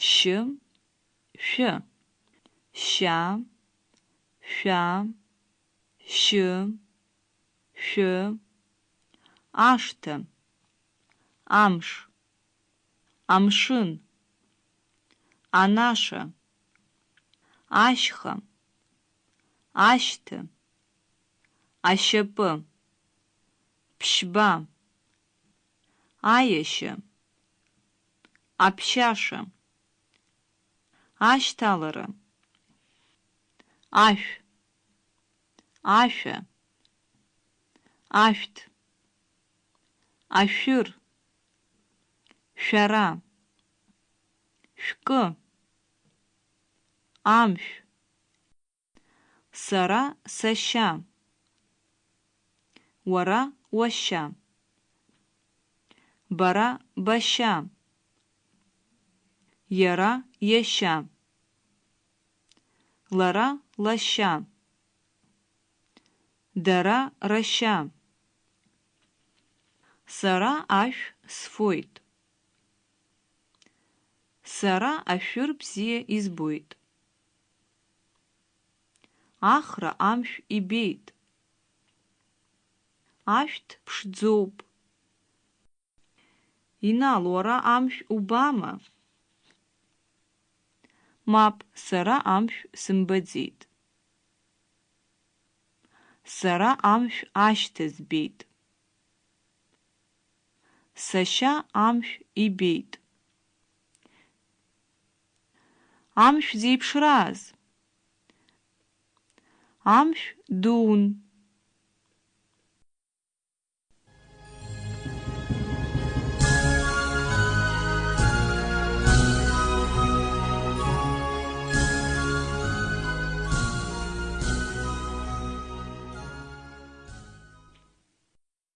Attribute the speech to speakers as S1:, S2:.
S1: шъы, шъо, ща, шъуа, щы, шъо, аштэ, амш, амшын, анашэ, ашхэ, ащты, ащэпы, пщба, аещэ, общашэ, ащталэрэ, ашъу, ашъо, ашъут, ашъур, шъора, шъукъы, амшъу, сэрэ сэща, ора оща, бара бэща, Яра – яща. Лара – лоща. Дара – роща. Сара Аш сфоит. Сара ашәыр бзиа избоит. Ахра амшә ибеит. Ашәҭ ԥшӡоуп. Инал, уара амшә убама? Мап, сара амшъу сымбэдзит. Сара амшъу ащтэ збейт. Сэща амшъу ибейт. Амшъу зипшыраз? Амшъу дун.